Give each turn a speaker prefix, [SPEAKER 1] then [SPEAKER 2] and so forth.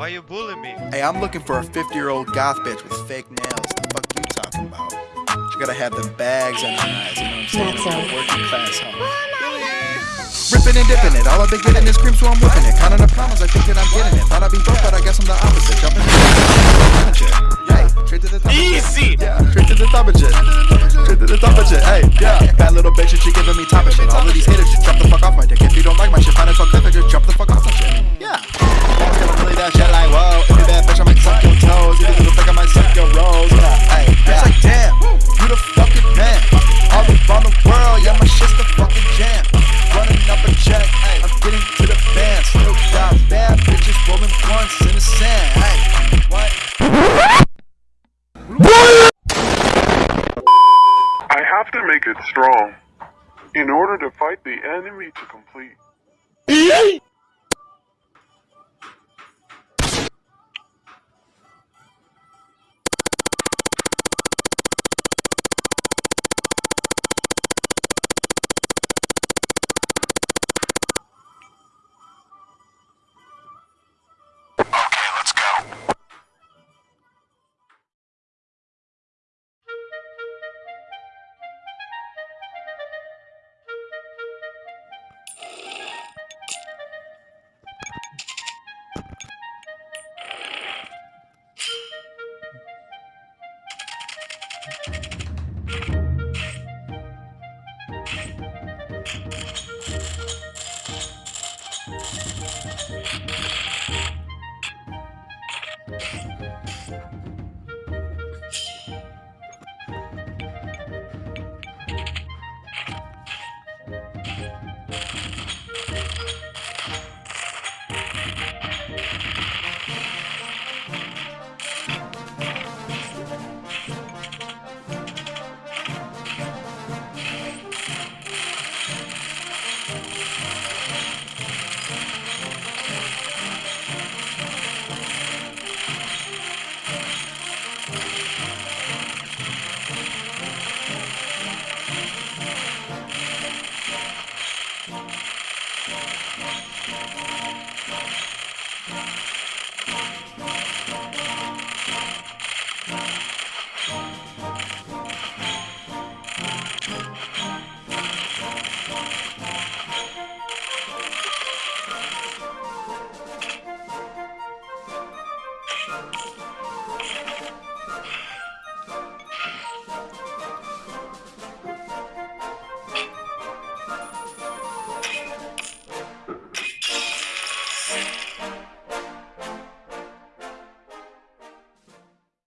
[SPEAKER 1] Why you bullying me?
[SPEAKER 2] Hey, I'm looking for a 50 year old goth bitch with fake nails. The fuck you talking about? She gotta have the bags and the eyes, you know what I'm saying? It's a working class home. Ripping and dipping it, all I've been getting is cream, so I'm whipping it. Counting the problems, I think that I'm getting it. Thought I'd be broke, but I guess I'm the opposite. Jumping in the Hey, straight to the top.
[SPEAKER 1] Easy!
[SPEAKER 2] Yeah, straight to the top of shit. Straight to the top of shit. Hey, yeah. Bad little bitch, and she giving me top of shit. All of these haters just jump the fuck off my dick. If you don't
[SPEAKER 3] have to make it strong in order to fight the enemy to complete. you